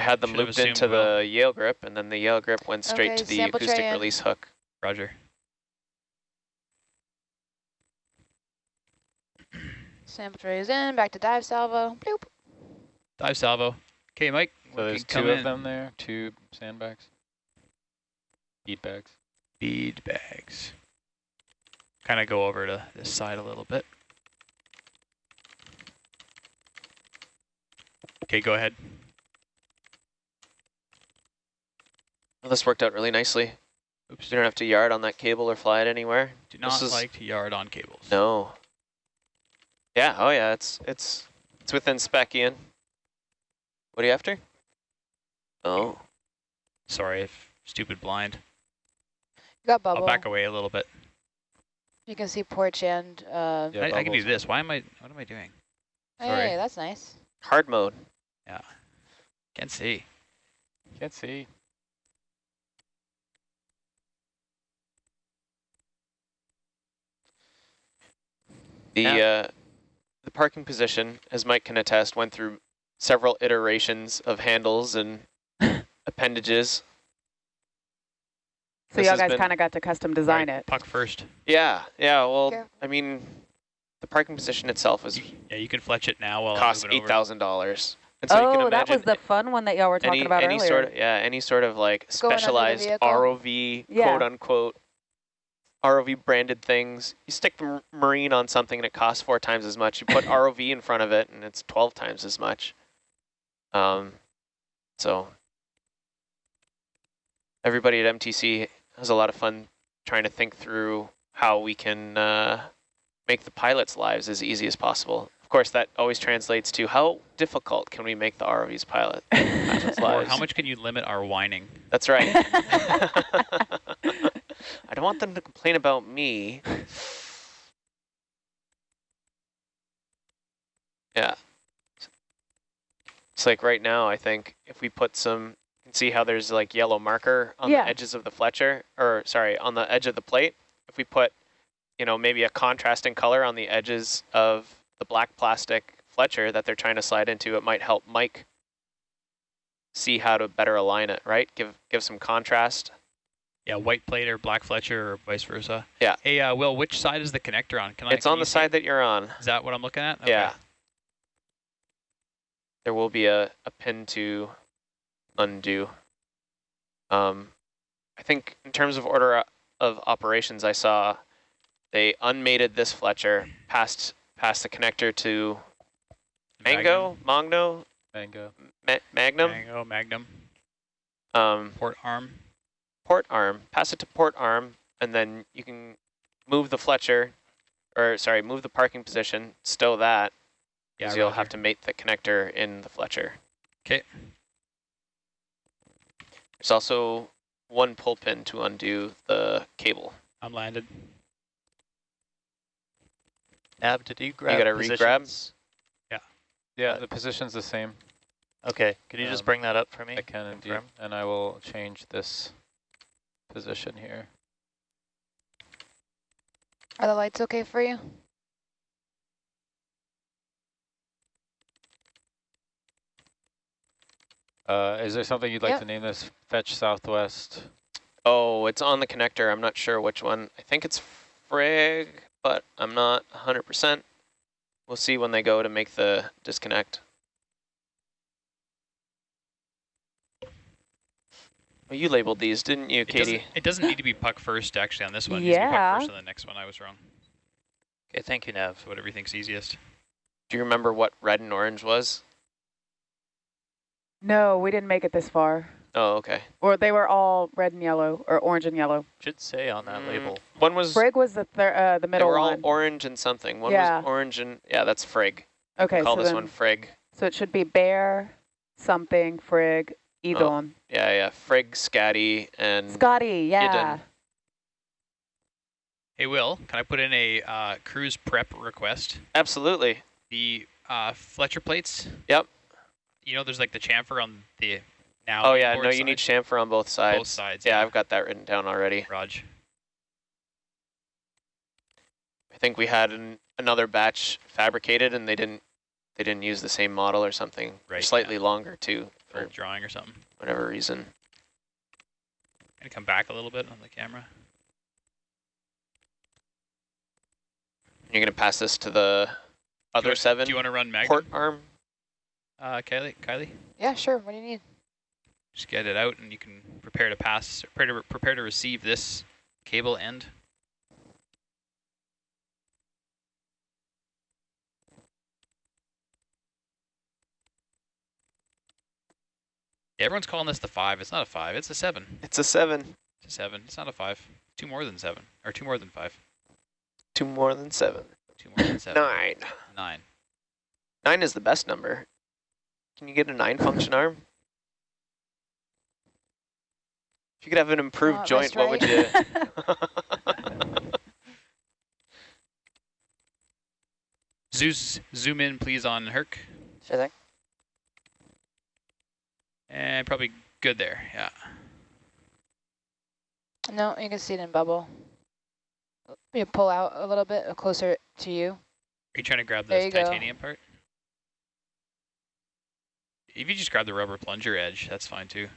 I had them looped into assumed will. the Yale grip, and then the Yale grip went straight Okay, to the acoustic release hook. Roger. Sample tray is in, back to dive salvo. Bloop. Dive salvo. Okay, Mike. So there's two of in. them there, two sandbags, bead bags. Bead bags. Kind of go over to this side a little bit. Okay, go ahead. Well, this worked out really nicely. Oops. You don't have to yard on that cable or fly it anywhere. Do this not is- like to yard on cables. No. Yeah, oh yeah, it's it's it's within spec, Ian. What are you after? Oh. Sorry, if stupid blind. You got bubble. I'll back away a little bit. You can see porch and, uh, Yeah, I, I can do this. Why am I, what am I doing? hey, sorry. that's nice. Hard mode. Yeah. Can't see. Can't see. The Yeah. uh, the parking position, as Mike can attest, went through several iterations of handles and appendages. So This y'all guys kind of got to custom design Right, it. Puck first. Yeah, yeah. Well, Careful. I mean, the parking position itself was Yeah, you can fletch it now while cost I'm moving eight over. thousand dollars. And so you can oh, imagine that was the fun one that y'all were talking any about any earlier. sort of yeah any sort of like Going specialized. ROV Yeah. quote unquote ROV branded things. You stick the marine on something and it costs four times as much. You put ROV in front of it and it's twelve times as much. Um, so everybody at MTC has a lot of fun trying to think through how we can uh, make the pilots' lives as easy as possible. Of course, that always translates to how difficult can we make the ROV's pilot pilots' Or how much can you limit our whining? That's right. I don't want them to complain about me. Yeah. It's like right now, I think if we put some, you can see how there's like yellow marker on Yeah. the edges of the Fletcher, or sorry, on the edge of the plate. If we put, you know, maybe a contrasting color on the edges of the black plastic Fletcher that they're trying to slide into, it might help Mike see how to better align it, right? Give give some contrast. Yeah, white plate or black Fletcher or vice versa. Yeah. Hey, uh, Will, which side is the connector on? Can I? it's on the side it? that you're on. Is that what I'm looking at? Yeah. There will be a, a pin to undo. Um, I think in terms of order of operations, I saw they unmated this Fletcher, passed past the connector to Mango, Magno, Mango. Ma Magnum, Mango, Magnum, um, port arm. Port arm, pass it to port arm, and then you can move the Fletcher, or sorry, move the parking position, stow that, Yeah, because you'll have to mate the connector in the Fletcher. Okay. There's also one pull pin to undo the cable. I'm landed. Ab, did you grab You gotta re-grab? positions? Yeah, Uh, the position's the same. Okay, could you just Um, bring that up for me? I can indeed, Confirm. and I will change this position here. Are the lights okay for you? Uh, is there something you'd like Yep. to name this? Fetch Southwest. Oh, it's on the connector. I'm not sure which one. I think it's Frigg, but I'm not 100%. We'll see when they go to make the disconnect. You labeled these, didn't you, It doesn't, Katie? it doesn't need to be puck first actually on this one. It needs to be Yeah. puck first on the next one. I was wrong. Okay, thank you, Nev. So whatever you think's easiest. Do you remember what red and orange was? No, we didn't make it this far. Oh, okay. Or they were all red and yellow, or orange and yellow. Should say on that Mm, label. One was, Frig was the thir uh, the they middle were all one. orange and something. One Yeah. was orange and, yeah, that's Frigg. okay, Call so this then, one Frigg. so it should be bear, something, Frig, Edon. Yeah, yeah, Frigg, Scotty, and Scotty, yeah. Hey, Will, can I put in a uh, cruise prep request? absolutely. The uh, Fletcher plates. Yep. You know, there's like the chamfer on the now. Oh yeah, inboard no, you need chamfer on both sides. both sides. Yeah, I've got that written down already. Raj. I think we had an, another batch fabricated, and they didn't they didn't use the same model or something. Right, Slightly longer too. For Or- drawing or something. whatever reason. Gonna come back a little bit on the camera. You're gonna pass this to the Do you other seven Do you want to run Magnum? port arm. Uh, Kylie, Kylie, Yeah, sure. What do you need? just get it out, and you can prepare to pass, prepare to prepare to receive this cable end. Everyone's calling this the five. It's not a five. It's a seven. It's a seven. It's a seven. It's not a five. Two more than seven, or two more than five. Two more than seven. Two more than seven. Nine. Nine. Nine is the best number. Can you get a nine function arm? If you could have an improved Uh, joint, wrist what would you? Zeus, zoom in, please, on Herc. Sure thing. And probably good there. Yeah. No, you can see it in bubble. You pull out a little bit closer to you. Are you trying to grab this you go. titanium part? If you just grab the rubber plunger edge, that's fine too.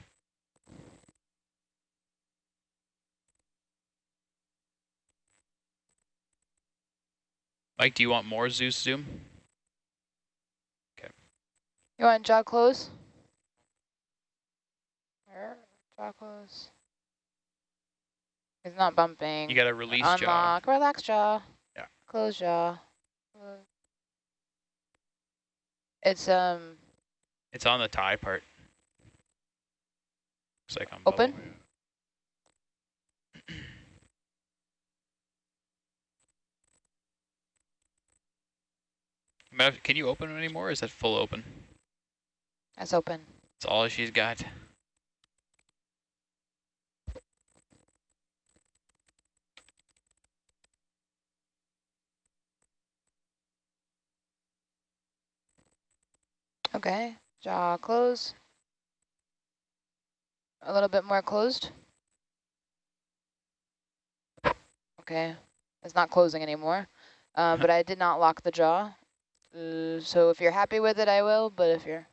Mike, do you want more Zeus zoom? Okay. You want jaw close? Jaw close. He's not bumping. You got to release jaw. Unlock. Relax jaw. Yeah. Close jaw. It's um It's on the tie part. Looks like on Open? bubble. Can you open it anymore? Or is that full open? That's open. That's all she's got. Okay. Jaw close. A little bit more closed. Okay. It's not closing anymore. Uh, but I did not lock the jaw. Uh, so if you're happy with it, I will. But if you're,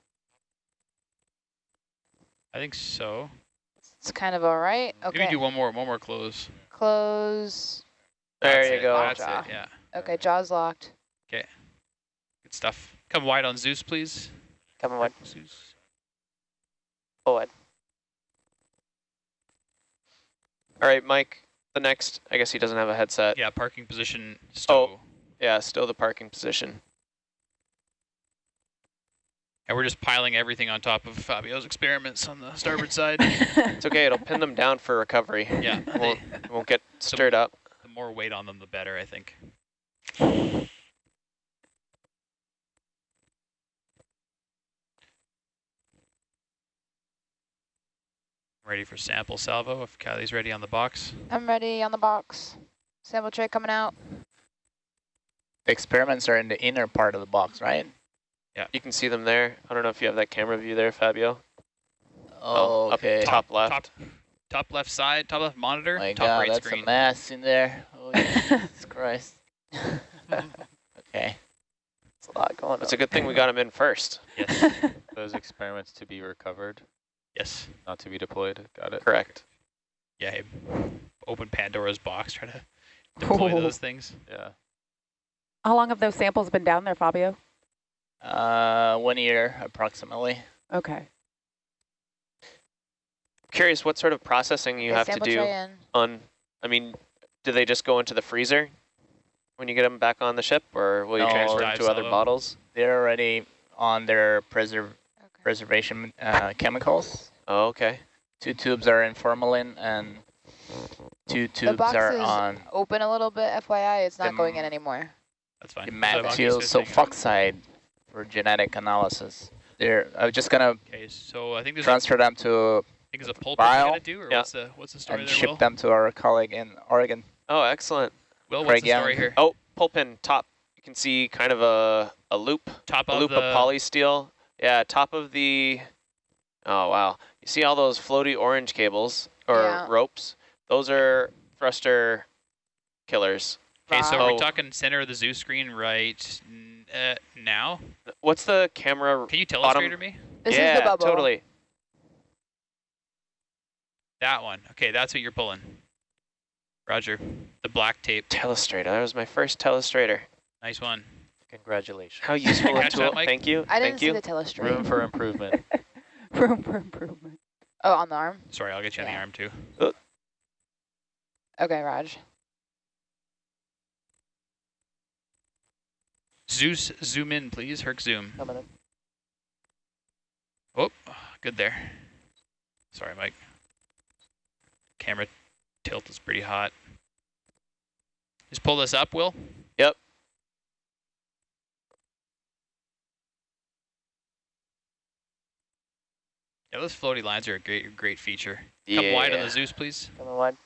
I think so. it's kind of all right. Okay. Maybe Okay. do one more, one more close. Close. there That's you it, go. That's Jaw. it. Yeah. Okay, jaw's locked. Okay. Good stuff. Come wide on Zeus, please. Coming one. Zeus. Forward. All right, Mike. The next, I guess he doesn't have a headset. Yeah, parking position. Oh, Yeah, still the parking position. And we're just piling everything on top of Fabio's experiments on the starboard side. It's okay. It'll pin them down for recovery. Yeah. It won't, won't get stirred up. the more weight on them, the better, I think. Ready for sample salvo if Kylie's ready on the box. I'm ready on the box. Sample tray coming out. The experiments are in the inner part of the box, right? Yeah. You can see them there. I don't know if you have that camera view there, Fabio. Oh, oh up okay. top left. Top, top left side, top left monitor, My top God, right that's screen. a mess in there. Oh, Jesus Christ. okay. It's a lot going It's on. It's a good thing we got him in first. Yes, Those experiments to be recovered, yes. not to be deployed. Got it. Correct. Yeah, hey, open Pandora's box, try to deploy Oh. those things. Yeah. How long have those samples been down there, Fabio? Uh, one year approximately. Okay. Curious what sort of processing you Okay, have to do on, I mean, do they just go into the freezer when you get them back on the ship or will you No, transfer them to other silo. bottles? They're already on their preserv Okay. preservation uh, chemicals. Oh, okay. Two tubes are in formalin and two tubes box are is on open a little bit, FYI. It's not going in anymore. That's fine. methyl sulfoxide for genetic analysis. They're I'm just gonna Okay, so I think there's a, transfer them to I think it's a pulp we're vial. gonna do, or Yeah. what's the what's the story and there, ship Will? them to our colleague in Oregon. Oh, excellent. Will, what's Craig the story Young. here? Oh, pull pin top. You can see kind of a, a loop, Top a of loop the of polysteel. Yeah, top of the, oh wow. You see all those floaty orange cables or Yeah. ropes? Those are thruster killers. Okay, so Wow. we're talking center of the Zeus screen right uh, now. What's the camera? Can you Bottom- telestrator me? This yeah, is the bubble. totally. That one. Okay, that's what you're pulling. Roger. The black tape. Telestrator. That was my first telestrator. Nice one. Congratulations. How useful a Catch that, tool. Thank you. I didn't Thank see you. the telestrator. Room for improvement. Room for improvement. Oh, on the arm? Sorry, I'll get you on the arm too. Oh. Okay, Raj. Zeus, zoom in, please. Herc, zoom. Coming in. Oh, good there. Sorry, Mike. Camera tilt is pretty hot. Just pull this up, Will. Yep. Yeah, those floaty lines are a great, great feature. Come wide on the Zeus, please. Come wide.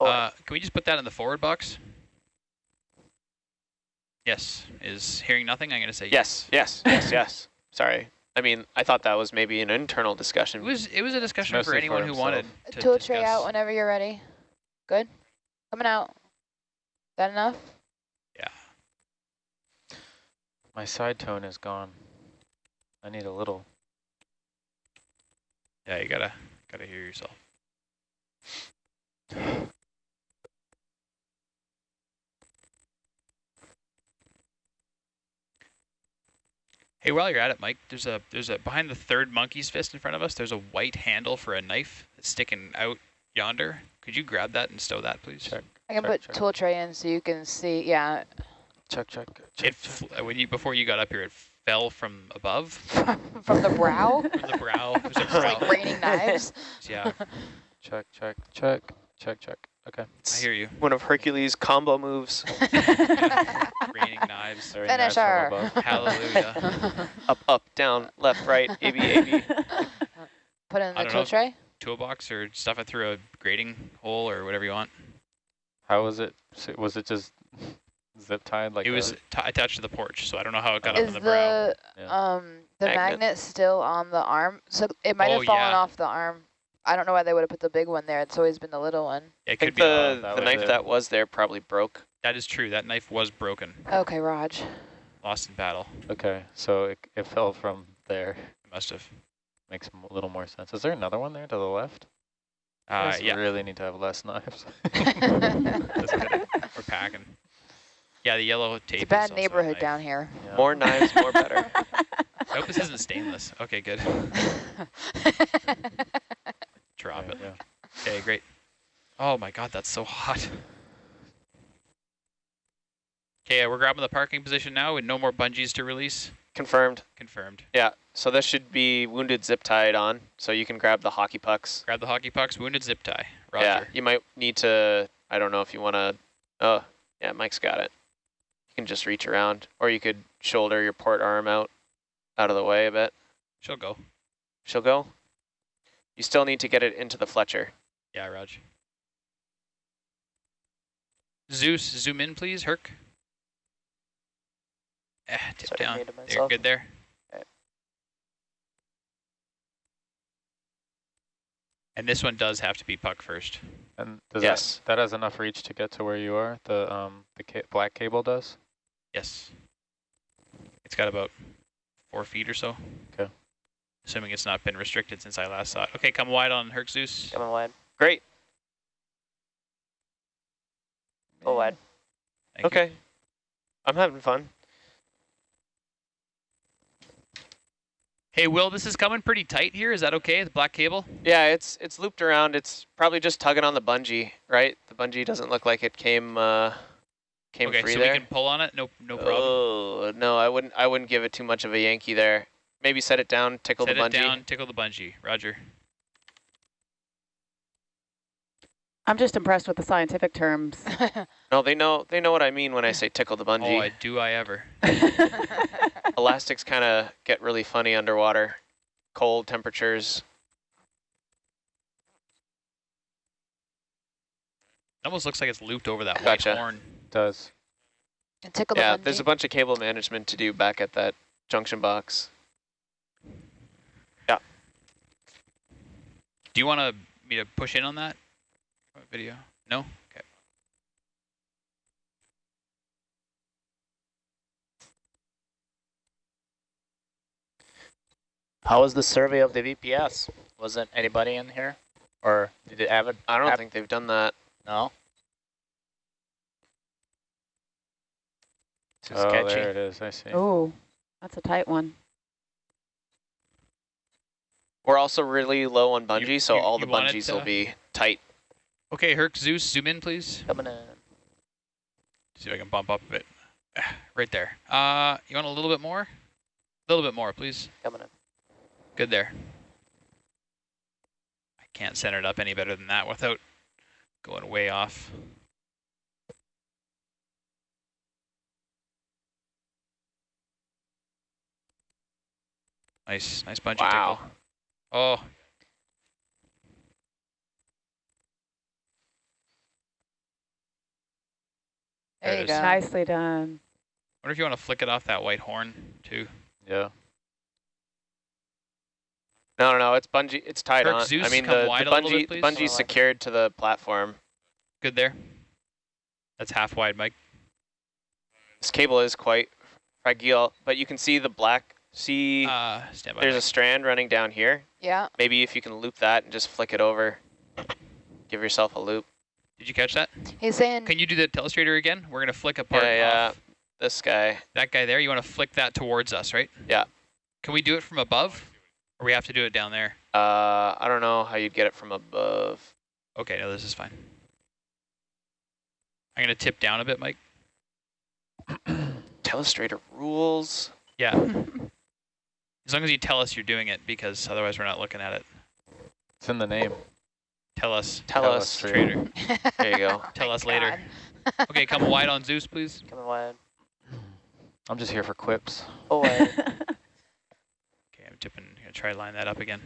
Oh, Uh, can we just put that in the forward box? Yes. Is hearing nothing? I'm going to say Yes, yes, yes, yes. Sorry. I mean, I thought that was maybe an internal discussion. It discussion. was it was a discussion for mostly for anyone who wanted to Tool discuss. tray out whenever you're ready. Good? Coming out. That enough? Yeah. My side tone is gone. I need a little. Yeah, you gotta gotta hear yourself. Hey, while you're at it, Mike, there's a there's a behind the third monkey's fist in front of us. There's a white handle for a knife that's sticking out yonder. Could you grab that and stow that, please? Check. I can Check, put check. tool tray in so you can see. Yeah, Check, check, check. It check. when you before you got up here, it fell from above, from, from the brow. from the brow. There's a It's like raining knives. Yeah, Check, check, check, check, check. Okay. I hear you. One of Hercules' combo moves. Raining knives. Finish her. Hallelujah. Up, up, down, left, right, AB, AB. Put it in I the tool know. tray. Toolbox or stuff it through a grading hole or whatever you want. How was it? Was it just zip tied like it was t- attached to the porch, so I don't know how it got up Is on the brow. the Yeah. um the Magnet. magnet still on the arm? So it might Oh, have fallen yeah. off the arm. I don't know why they would have put the big one there. It's always been the little one. It I could think be. the, that the knife it. that was there probably broke. that is true. That knife was broken, Okay, Raj. lost in battle. Okay, so it, it fell from there. It must have. Makes a little more sense. Is there another one there to the left? Uh, Guys yeah, really need to have less knives. that's good. We're packing. Yeah, the yellow tape. It's a is bad a neighborhood knife. down here. Yeah. More knives, more better. I hope this isn't stainless. Okay, good. Drop There it. you go. Okay, great. Oh my god, that's so hot. Okay, we're grabbing the parking position now with no more bungees to release. Confirmed. Confirmed. Yeah, so this should be wounded zip tied on, so you can grab the hockey pucks. Grab the hockey pucks, wounded zip tie. Roger. Yeah, you might need to, I don't know if you want to, oh, yeah, Mike's got it. You can just reach around, or you could shoulder your port arm out, out of the way a bit. She'll go. She'll go. You still need to get it into the Fletcher. Yeah, Raj. Zeus, zoom in, please. Herc. Eh, tip Sorry, down. You're good there. Okay. And this one does have to be puck first. And does Yes. that, that has enough reach to get to where you are? The um the ca black cable does? Yes. It's got about four feet or so. Okay. Assuming it's not been restricted since I last saw it. Okay, come wide on Herc Zeus. Coming wide. Great. Go wide. Thank you. okay. I'm having fun. Hey, Will, this is coming pretty tight here. Is that okay? The black cable? Yeah, it's it's looped around. It's probably just tugging on the bungee, right? The bungee doesn't look like it came uh, came okay, free so there. we can pull on it. No, no problem. Oh no, I wouldn't. I wouldn't give it too much of a Yankee there. Maybe set it down, tickle Set the it bungee. down, tickle the bungee. Roger. I'm just impressed with the scientific terms. No, they know they know what I mean when I say tickle the Oh, bungee. I, do I ever. Elastics kind of get really funny underwater, cold temperatures. It almost looks like it's looped over that Gotcha. white horn. Does. And tickle Yeah, the there's a bunch of cable management to do back at that junction box. Yeah. Do you want to me to push in on that video? No? Okay. How was the survey of the VPS? Wasn't anybody in here? Or did it have it? I don't think they've done that. No? Too Oh, sketchy. there it is. I see. Oh, that's a tight one. We're also really low on bungee, so you- all you the want it bungees will be tight. Okay, Herc, Zeus, zoom in, please. Coming in. See if I can bump up a bit. Right there. Uh, you want a little bit more? A little bit more, please. Coming in. Good there. I can't center it up any better than that without going way off. Nice, nice bungee Wow. tickle. Oh, There There you go. Nicely done. wonder if you want to flick it off that white horn too. Yeah. No, no, no, it's bungee. It's tied Herc, on. Zeus, I mean, the, the wide a little bungee, bit, the bungee's Wide. secured to the platform. Good there. That's half wide, Mike. This cable is quite fragile, but you can see the black. See, Uh, stand by. there's a strand running down here. Yeah. Maybe if you can loop that and just flick it over, give yourself a loop. Did you catch that? He's saying Can you do the telestrator again? We're gonna flick apart Yeah, yeah. off This guy. that guy there. You want to flick that towards us, right? Yeah. Can we do it from above, or we have to do it down there? Uh, I don't know how you'd get it from above. Okay, no, this is fine. I'm gonna tip down a bit, Mike. Telestrator rules. Yeah. as long as you tell us you're doing it, because otherwise we're not looking at it. It's in the name. Tell us, Tell us. trader. There you go. Tell My us later. Okay, come wide on Zeus, please. Come wide. I'm just here for quips. Oh, wide. Okay, I'm tipping. Gonna try to line that up again.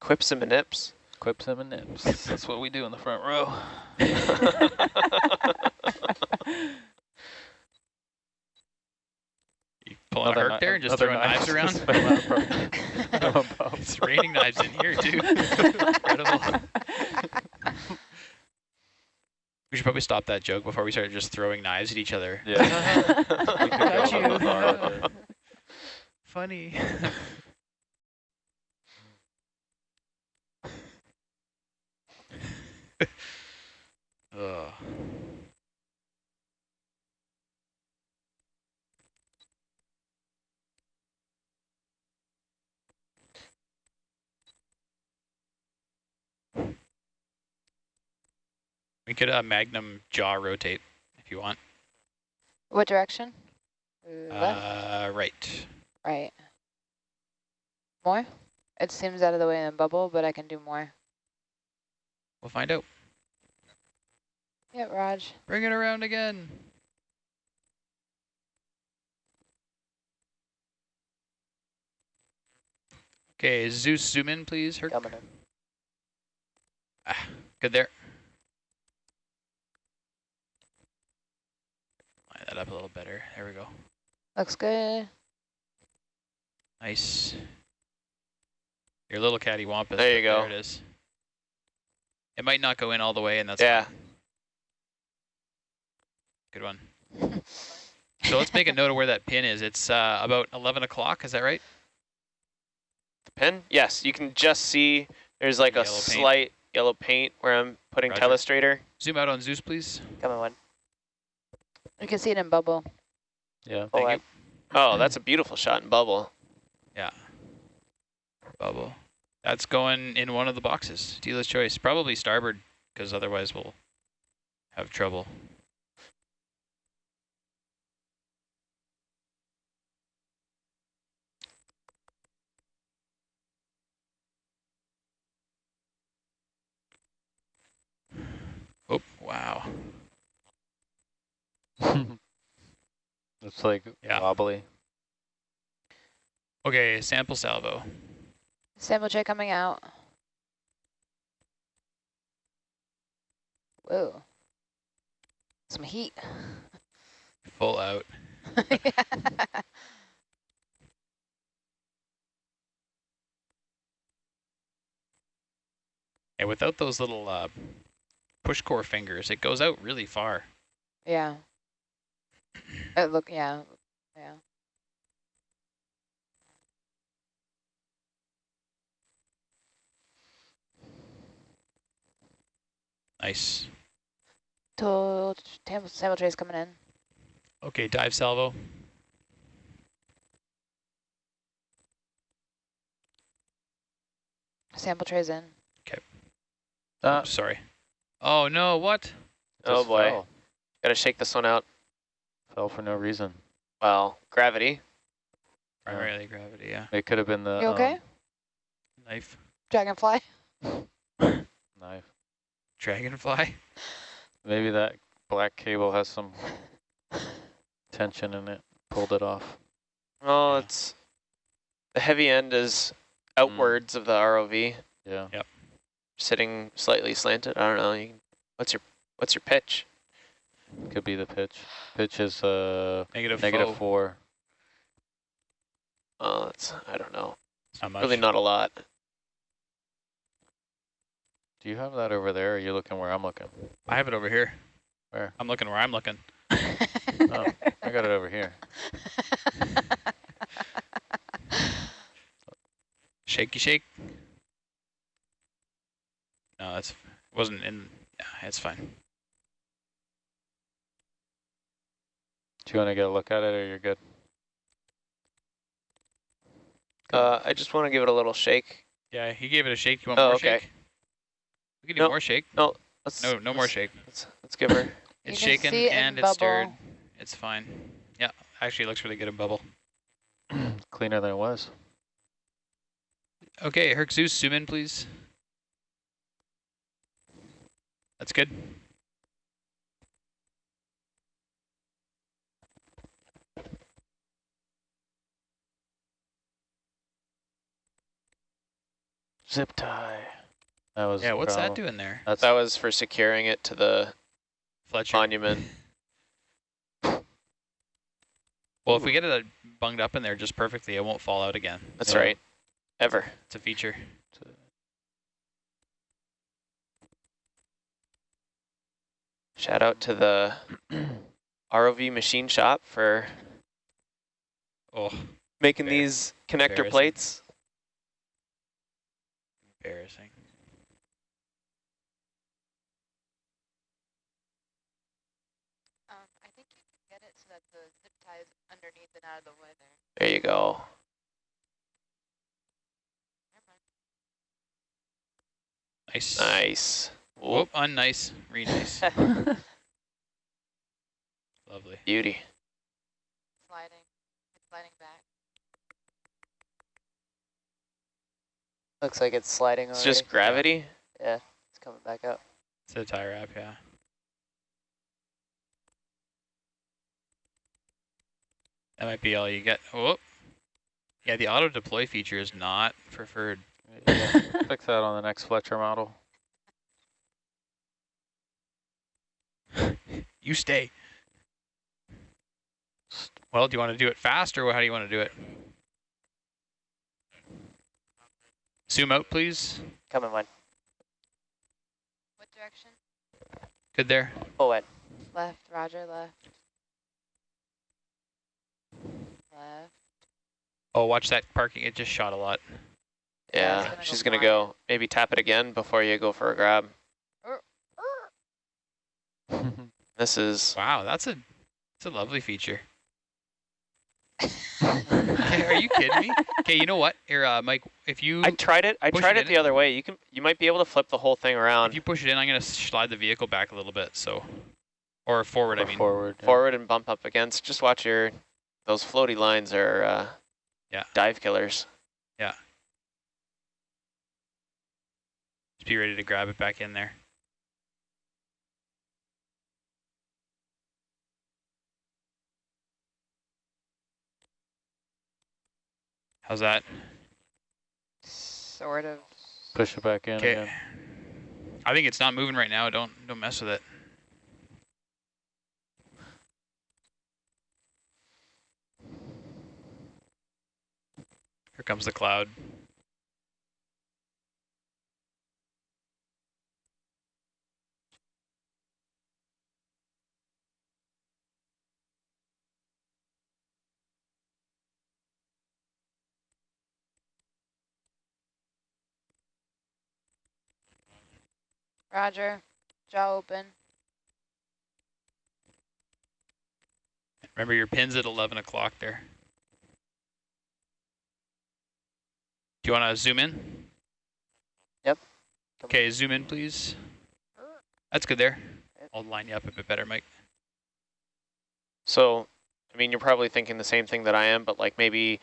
Quips and nips. Quips and nips. That's what we do in the front row. You pulling a Another Herc there and just throwing knives knife. around? It's raining knives in here too. Incredible. We should probably stop that joke before we start just throwing knives at each other. Yeah. We could go Got a little you. far with it. Funny. Ugh. We could uh, magnum jaw rotate if you want. What direction? Left, Uh, right. right. More? It seems out of the way in the bubble, but I can do more. We'll find out. Yep, Raj. Bring it around again. Okay, Zeus, zoom in, please. Herc. Coming in. Ah, good there. That up a little better. There we go. Looks good. Nice. Your little cattywampus. There you go. There it is. It might not go in all the way, and that's yeah. fine. Good one. So let's make a note of where that pin is. It's uh, about 11 o'clock, is that right? The pin? Yes, you can just see there's like a Yellow paint. slight yellow paint where I'm putting Roger. telestrator. Zoom out on Zeus, please. Coming wide. You can see it in bubble. Yeah. Oh, Thank wide. you. Oh, that's a beautiful shot in bubble. Yeah. Bubble. That's going in one of the boxes. Dealer's choice. Probably starboard, because otherwise we'll have trouble. Oh, wow. it's like Yeah. wobbly. Okay, sample salvo. Sample tray coming out. Whoa. Some heat. Full out. And without those little uh, push core fingers, it goes out really far. yeah. It look, yeah, yeah. Nice. Told Sample Tray's coming in. Okay, dive salvo. Sample tray's in. Okay. Uh, sorry. Oh no, what? Just oh boy. Fell. Gotta shake this one out fell for no reason. Well, gravity. Primarily gravity, yeah. It could have been the You okay? um, Knife. Dragonfly? knife. Dragonfly. Maybe that black cable has some tension in it. Pulled it off. Oh, Yeah. it's the heavy end is outwards of the ROV, Yeah. Yep. Sitting slightly slanted. I don't know. You, what's your what's your pitch? Could be the pitch. Pitch is uh Negative, negative four. Oh, it's I don't know. Not much. Really not a lot. Do you have that over there? Or are you looking where I'm looking? I have it over here. Where? I'm looking where I'm looking. Oh, I got it over here. Shaky shake. No, that's wasn't in. Yeah, it's fine. Do you want to get a look at it or you're good? Uh, I just want to give it a little shake. Yeah, he gave it a shake. You want Oh, more okay. shake? We can do No. more shake. No, Let's, No, no more let's- shake. Let's, let's give her. It's shaken it in and it's stirred. It's fine. Yeah, actually, it looks really good in bubble. Cleaner than it was. Okay, Herc Zeus, zoom in, please. That's good. Zip tie. That was Yeah, the what's that doing there? That's That was for securing it to the Fletcher. monument. Well, if we get it uh, bunged up in there just perfectly, it won't fall out again. That's Yeah. right. Ever. It's a feature. Shout out to the ROV machine shop for Oh, making Fair. these connector Embarrassing. plates. Embarrassing. Um, I think you can get it so that the zip tie is underneath and out of the way there. There you go. Nice. Nice. Whoop, unnice. Re nice. Lovely. Beauty. Sliding. It's sliding back. Looks like it's sliding It's already. just gravity. Yeah, it's coming back up. It's a tie wrap, yeah. That might be all you get. Whoop. Yeah, the auto deploy feature is not preferred. yeah, fix that on the next Fletcher model. You stay. Well, do you want to do it fast or how do you want to do it? Zoom out, please. Coming one. What direction? Good there. Oh, Full wet. Left, roger, left. Left. Oh, watch that parking. It just shot a lot. Yeah, Yeah, gonna go she's gonna go. Maybe tap it again before you go for a grab. Er, er. This is Wow, that's a that's a lovely feature. Okay, are you kidding me? Okay, you know what? Here, uh, Mike, if you I tried it. I tried it it the other way. You can. You might be able to flip the whole thing around. if you push it in, I'm gonna slide the vehicle back a little bit. So, or forward. I mean, forward. yeah. forward and bump up against. Just watch your. Those floaty lines are. Uh, Yeah. Dive killers. Yeah. Just be ready to grab it back in there. How's that? Sort of. Push it back in Okay. again. I think it's not moving right now. Don't don't mess with it. Here comes the cloud. Roger. Jaw open. Remember your pin's at 11 o'clock there. Do you want to zoom in? Yep. Okay, zoom in, please. That's good there. I'll line you up a bit better, Mike. So, I mean, you're probably thinking the same thing that I am, but like maybe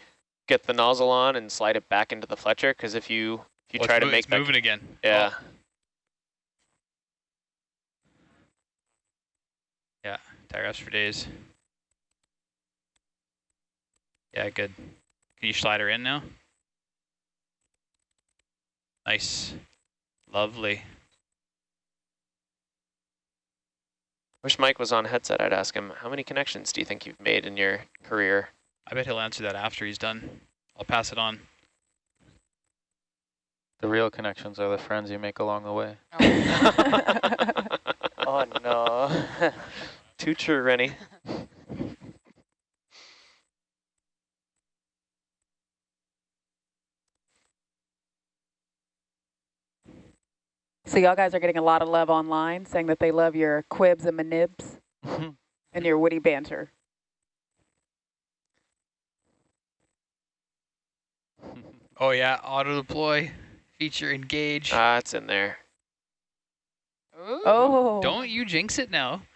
get the nozzle on and slide it back into the Fletcher, because if you if you Oh, try to make it's that, moving again. yeah, Oh, tire us for days. Yeah, good. Can you slide her in now? Nice. Lovely. wish Mike was on headset. I'd ask him how many connections do you think you've made in your career? I bet he'll answer that after he's done. I'll pass it on. The real connections are the friends you make along the way. Oh, oh no. Too true, Rennie. So y'all guys are getting a lot of love online, saying that they love your quibs and manibs and your witty banter. Oh yeah, auto deploy, feature engage. Ah, it's in there. Ooh. Oh. Don't you jinx it now.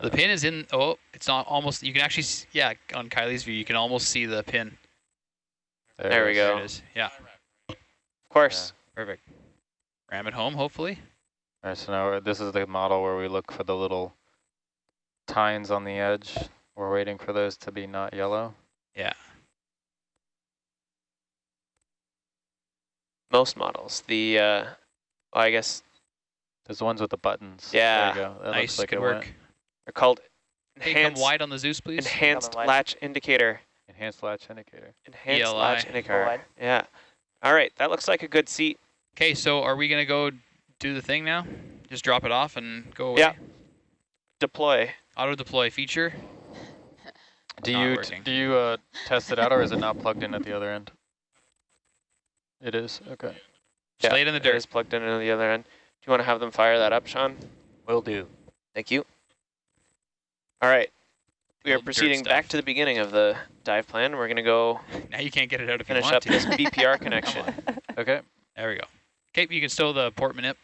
The pin is in, oh, it's not almost, you can actually, s- yeah, on Kylie's view, you can almost see the pin. There we go. There it is. Yeah, Of course. perfect. Ram it home, hopefully. All right, so now we're- this is the model where we look for the little tines on the edge. We're waiting for those to be not yellow. Most models. The, uh, well, I guess There's the ones with the buttons. Yeah, There you go. That nice, looks like good it work. went. they're called Hey, come wide on the Zeus, please. enhanced wide. latch indicator. Enhanced latch indicator. Enhanced ELI. latch indicator. wide. Yeah. All right, that looks like a good seat. Okay, so are we gonna go do the thing now? Just drop it off and go away? Yeah. Deploy. Auto deploy feature. Do you t- working. do you uh, test it out, or is it not plugged in at the other end? It is. Okay. Just lay it in the dirt. is plugged in at the other end. Do you want to have them fire that up, Sean? Will do. Thank you. All right. We are proceeding back to the beginning of the dive plan. We're going to go Now you can't get it out if finish you want up to. this BPR connection. Okay. There we go. Okay, you can stow the port manip.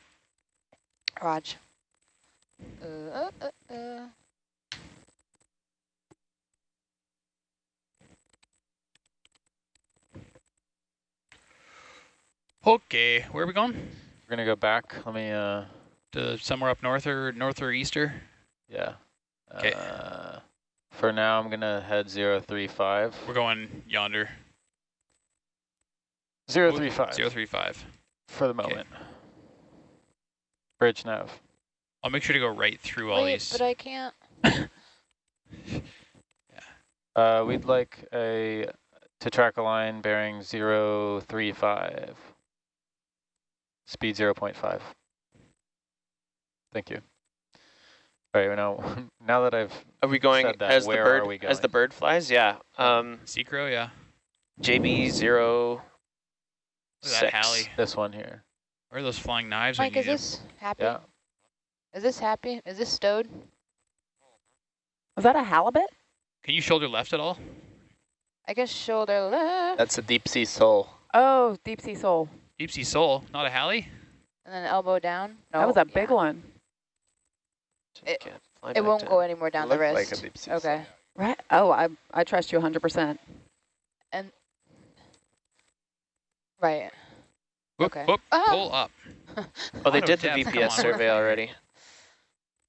Raj. Uh, uh, uh, Okay, where are we going? We're gonna go back. Let me. Uh. To somewhere up north or north or easter? Yeah. 'Kay. Uh, for now, I'm gonna head zero three five. We're going yonder. Zero three five. Zero three five. For the moment. Bridge nav. I'll make sure to go right through all these. but I can't. yeah. Uh, we'd like a to track a line bearing zero three five. Speed zero point five. Thank you. All right, now now that I've Are we going Said that, as the where bird are we as the bird flies? Yeah. Um, Secro, yeah. JB zero Look at six. that Hallie. this one here. Where are those flying knives? when Mike, is need 'em? this happy? Yeah. Is this happy? Is this stowed? Was that a halibut? Can you shoulder left at all? I guess shoulder left. That's a deep sea sole. Oh, deep sea sole. Deep sea sole, not a Hallie? and then elbow down. No, that was a yeah. big one. It- It won't down. go any more down the wrist. like a deep sea okay. Right? Oh, I I trust you 100%. And right. Whoop, Okay. whoop, Ah! pull up. Oh, they did the VPS survey already.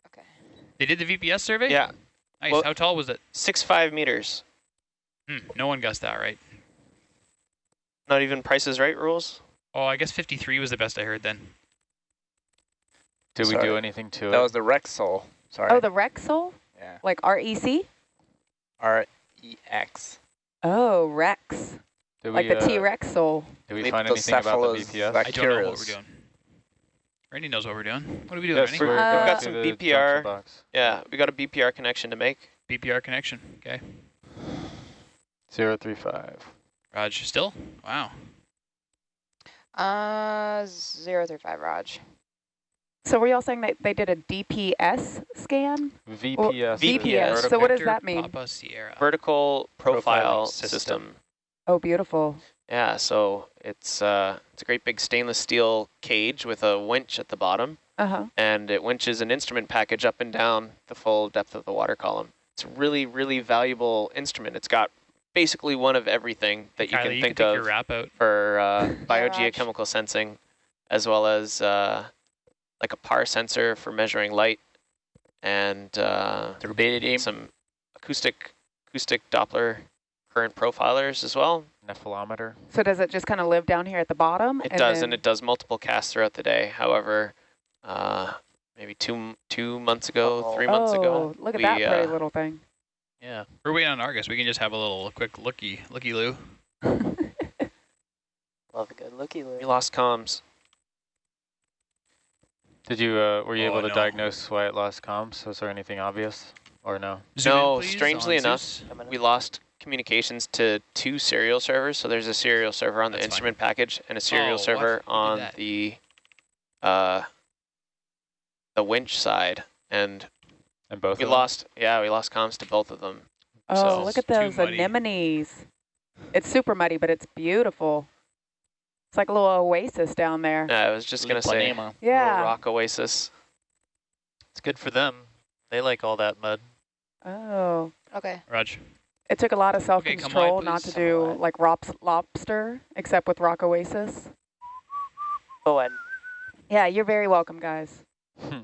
Okay. They did the VPS survey? Yeah, Nice. Well- How tall was it? six five meters. Hmm, no one guessed that right. Not even Price's Right rules. Oh, I guess 53 was the best I heard then. Did we do anything to That it? That was the Rex sole. Sorry. Oh, the Rexol? sole? yeah. Like R-E-C? R E X. Oh, Rex. did Like we, the uh, T-Rexol. sole. Did we find anything about the Leptocephalus VPS? I don't know what Curious. we're doing. Randy knows what we're doing. What are we doing, Yes, Randy? we're Uh, going We've got some BPR. Yeah, we got a BPR connection to make. BPR connection. Okay. Zero three five. Raj, still? Wow. Uh, zero through five, Raj. So were y'all saying that they did a DPS scan? VPS. is VPS. vertical- So what does that mean? Papa Sierra. Vertical profile system. system. Oh, beautiful. Yeah, so it's uh, it's a great big stainless steel cage with a winch at the bottom, Uh-huh. and it winches an instrument package up and down the full depth of the water column. It's a really, really valuable instrument. It's got basically one of everything that you Kylie, can you think can of wrap out. for uh, biogeochemical sensing, as well as uh, like a PAR sensor for measuring light, and uh, Turbidity. some acoustic acoustic Doppler current profilers as well. Nephelometer. So does it just kind of live down here at the bottom? It does, and it does multiple casts throughout the day. However, uh, maybe two two months ago, Oh. three months oh, ago, look at we, that pretty uh, little thing. Yeah. We're waiting on Argus. We can just have a little quick looky, looky loo. Love a good looky loo. we lost comms. Did you, uh, were you Oh, able to no. diagnose why it lost comms? Was there anything obvious or no? Zoom No, please, strangely on enough, Zeus. We lost communications to two serial servers. So there's a serial server on the That's fine. instrument package and a serial Oh, server Who on the uh, the winch side, and And both we of them? lost. Yeah, we lost comms to both of them. Oh, So look at those anemones. It's super muddy, but it's beautiful. It's like a little oasis down there. Yeah, I was just gonna say, Lipanema. little Yeah. rock oasis. It's good for them. They like all that mud. Oh. Okay. Raj. It took a lot of self-control wide, not to do Come wide. like rops, lobster, except with Rock Oasis. Oh, and Yeah, you're very welcome, guys. Hmm.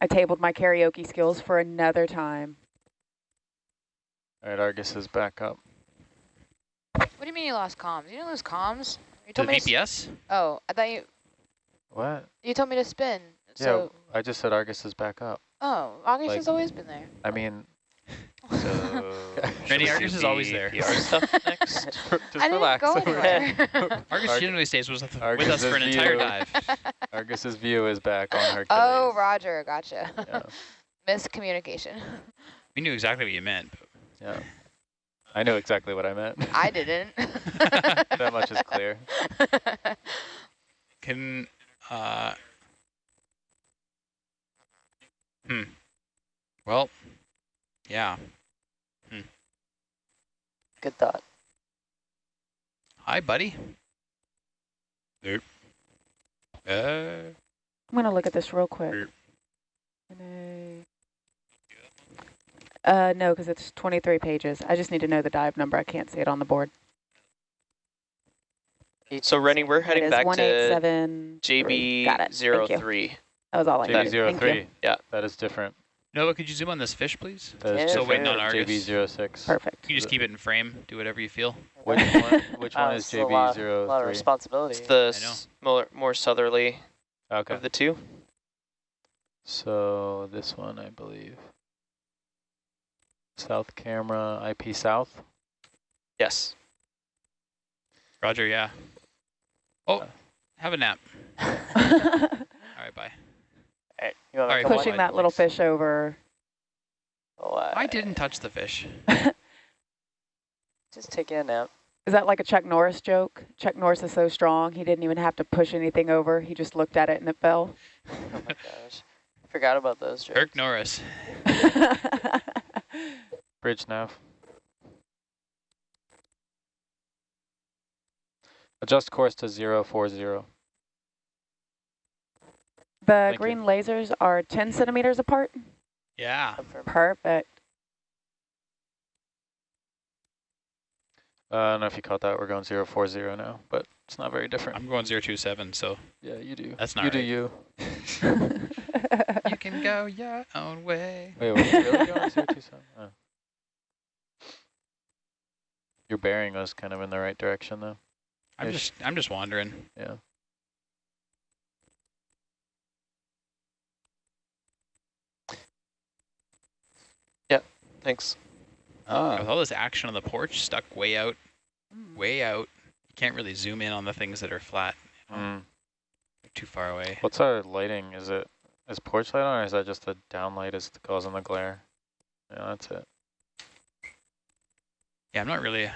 I tabled my karaoke skills for another time. All right, Argus is back up. What do you mean you lost comms? You didn't lose comms. You The told me. To, VPS? oh, I thought you What? you told me to spin. So yeah, I just said Argus is back up. oh, Argus like- has always been there. I mean, So Randy Argus is always there. PR stuff next. just I didn't relax. go anywhere. Argus Arg- generally stays with, with us for an is entire dive. Argus's view is back on Hercules. oh, Roger, gotcha. Yeah, Miscommunication. We knew exactly what you meant. yeah. I know exactly what I meant. I didn't. that much is clear. Can, uh, hmm. Well, yeah. Good thought. Hi, buddy. Nope. Uh, I'm gonna look at this real quick. Sure. Uh, no, because it's 23 pages. I just need to know the dive number. I can't see it on the board. So Rennie, we're heading back to JB03. That was all I needed. Thank you. JB03. Yeah. That is different. Noah, could you zoom on this fish, please? That is Yeah. Still different waiting on than Argus. JB06. Perfect. You just keep it in frame. Do whatever you feel. Which one, which Wow, one is it's a lot, lot of responsibility. It's the I know. s- more, more southerly Okay. of the two. So this one, I believe. South camera, IP south. Yes. Roger, yeah. Oh, Uh. have a nap. All right, bye. Alright, you want Alright, Pushing that little fish over. Uh, I didn't touch the fish. Just take a nap. Is that like a Chuck Norris joke? Chuck Norris is so strong, he didn't even have to push anything over. He just looked at it and it fell. Oh my gosh. Forgot about those jokes. Kirk Norris. Bridge nav. Adjust course to 040. The Thank you. green lasers are 10 centimeters apart? Yeah. Perfect. Uh, I don't know if you caught that. We're going 040 now, but it's not very different. I'm going 027, so yeah, you do. That's not You do you. you can go your own way. Wait, were you really going 027? Oh. Your bearing was kind of in the right direction, though. I'm Ish. just I'm just wandering. Yeah. Thanks. Ah. With all this action on the porch, stuck way out, Mm. way out. You can't really zoom in on the things that are flat. Mm. They're too far away. What's our lighting? Is it is porch light on, or is that just the down light is causing the glare? Yeah, that's it. Yeah, I'm not really a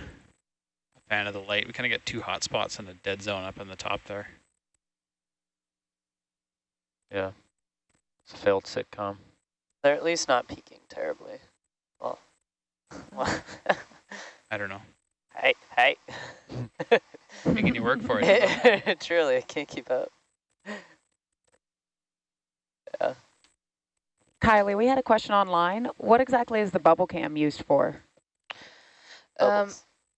fan of the light. We kind of get two hot spots and a dead zone up in the top there. Yeah. It's a failed sitcom. They're at least not peaking terribly. Well, well I don't know. hey, hey. Making you work for it. Truly, I can't keep up. Yeah. Kylie, we had a question online. What exactly is the bubble cam used for? Um,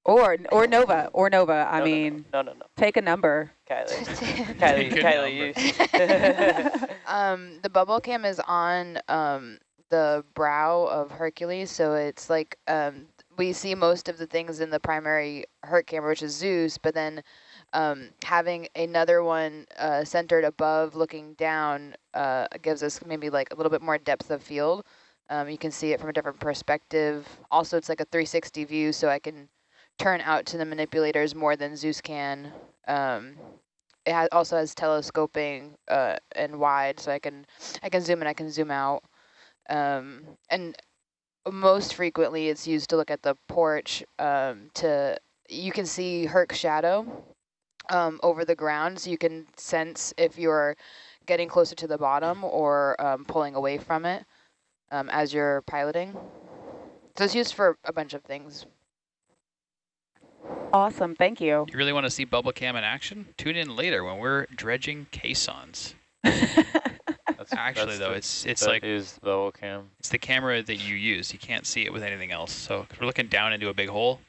Or or Nova, or Nova. I No, no, no, mean, no, no, no. take a number. Kylie. Take Kylie, a Kylie, you. um, the bubble cam is on um, the brow of Hercules, so it's like um, we see most of the things in the primary Herc camera, which is Zeus, but then um, having another one uh, centered above looking down uh, gives us maybe like a little bit more depth of field. Um, you can see it from a different perspective. Also, it's like a 360 view, so I can turn out to the manipulators more than Zeus can. Um, it has, also has telescoping uh, and wide, so I can I can zoom in, I can zoom out. Um, and most frequently, it's used to look at the porch. Um, to you can see Herc's shadow um, over the ground, so you can sense if you're getting closer to the bottom or um, pulling away from it um, as you're piloting. So it's used for a bunch of things. Awesome, thank you. You really want to see bubble cam in action? Tune in later when we're dredging caissons. That's, Actually, that's though, the- it's it's that like is the bubble cam. it's the camera that you use. You can't see it with anything else. So 'cause we're looking down into a big hole,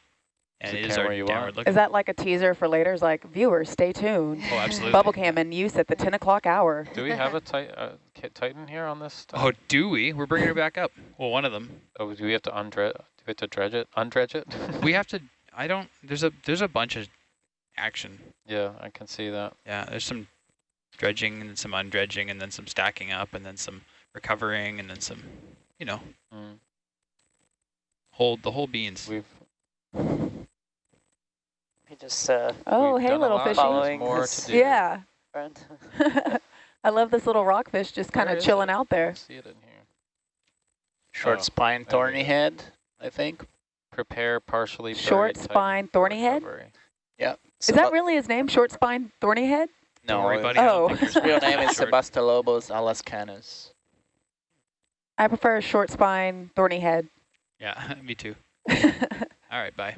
and It's is our camera you downward looking. Is that like a teaser for later? It's like, viewers, stay tuned. Oh, absolutely. Bubble cam in use at the 10 o'clock hour. Do we have a tit uh, Titan here on this stuff? Oh, do we? We're bringing her back up. Well, one of them. Oh, do we have to undredge? Do we have to dredge it? Undredge it? We have to. I don't. There's a there's a bunch of action. yeah, I can see that. Yeah, there's some dredging and then some undredging and then some stacking up and then some recovering and then some, you know, Mm, hold the whole beans. we've He just, uh, Oh, hey, little lot. fishy. More to do. Yeah. I love this little rockfish just kind of chilling it? out I there. see it in here. Short Oh, spine, there thorny go. head, I think. Prepare partially Short spine, for thorny head? recovery. Yep. Is that really his name? Short spine, thorny head? Don't No, worry, his buddy. I don't Oh. think your his real spine's name that is short. Sebastolobus alascanus. I prefer short spine, thorny head. Yeah, me too. he All right, bye.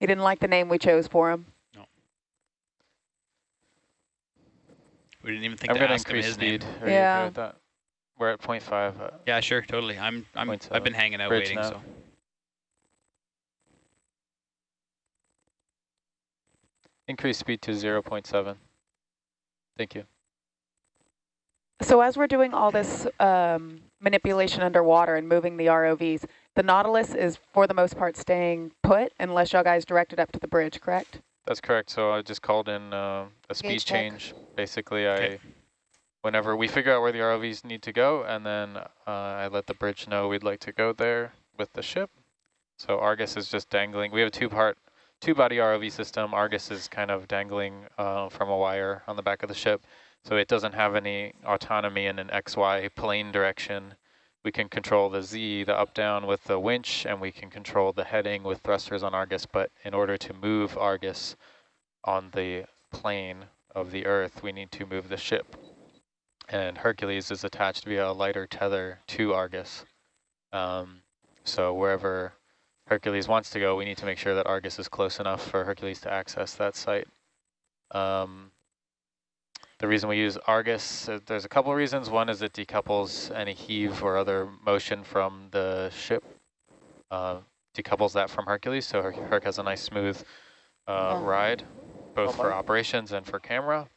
He didn't like the name we chose for him. We didn't even think I'm to going to ask him increase his speed. name. Are you Yeah. okay with that? We're at 0.5. Uh, Yeah, sure, totally. I'm I'm. I've been hanging out Bridge waiting, nav. so increase speed to 0.7. Thank you. So as we're doing all this um, manipulation underwater and moving the ROVs, the Nautilus is for the most part staying put unless y'all guys direct it up to the bridge, correct? That's correct. So I just called in uh, a speed Gauge check. change. Basically, I, whenever we figure out where the ROVs need to go, and then uh, I let the bridge know we'd like to go there with the ship. So Argus is just dangling. We have a two-part, two-body ROV system. Argus is kind of dangling uh, from a wire on the back of the ship. So it doesn't have any autonomy in an XY plane direction. We can control the Z, the up-down with the winch, and we can control the heading with thrusters on Argus. But in order to move Argus on the plane of the Earth, we need to move the ship. And Hercules is attached via a lighter tether to Argus. Um, so wherever Hercules wants to go, we need to make sure that Argus is close enough for Hercules to access that site. Um, the reason we use Argus, uh, there's a couple of reasons. One is it decouples any heave or other motion from the ship, uh, decouples that from Hercules, so Her Herc has a nice smooth uh, ride, both Oh for operations and for camera.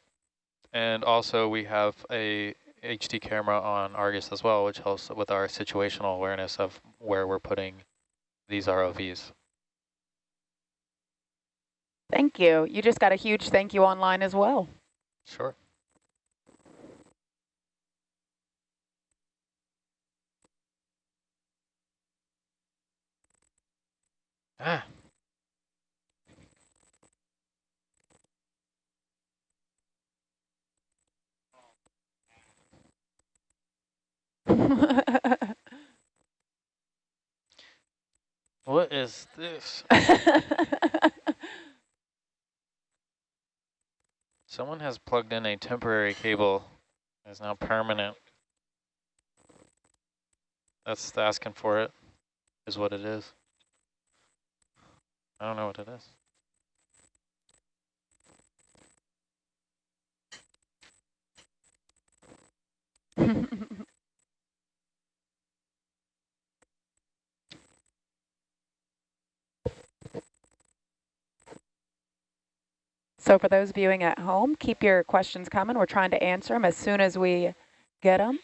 And also we have a HD camera on Argus as well, which helps with our situational awareness of where we're putting these ROVs. Thank you. You just got a huge thank you online as well. Sure. Ah, What is this? Someone has plugged in a temporary cable. It's now permanent. That's asking for it, is what it is. I don't know what it is. so for those viewing at home, keep your questions coming. We're trying to answer them as soon as we get them.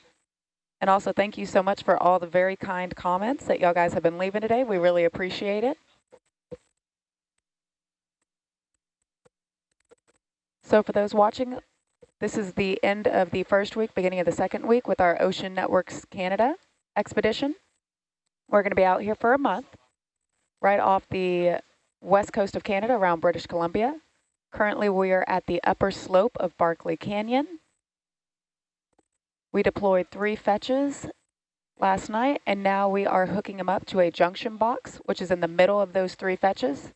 And also thank you so much for all the very kind comments that y'all guys have been leaving today. We really appreciate it. So for those watching, this is the end of the first week, beginning of the second week with our Ocean Networks Canada expedition. We're going to be out here for a month, right off the west coast of Canada around British Columbia. Currently, we are at the upper slope of Barkley Canyon. We deployed three fetches last night, and now we are hooking them up to a junction box, which is in the middle of those three fetches.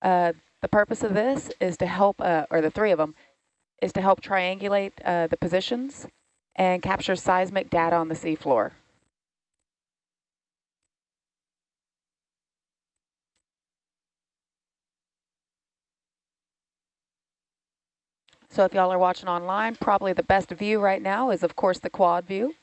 Uh, the purpose of this is to help, uh, or the three of them, is to help triangulate uh, the positions and capture seismic data on the seafloor. So if y'all are watching online, probably the best view right now is, of course, the quad view.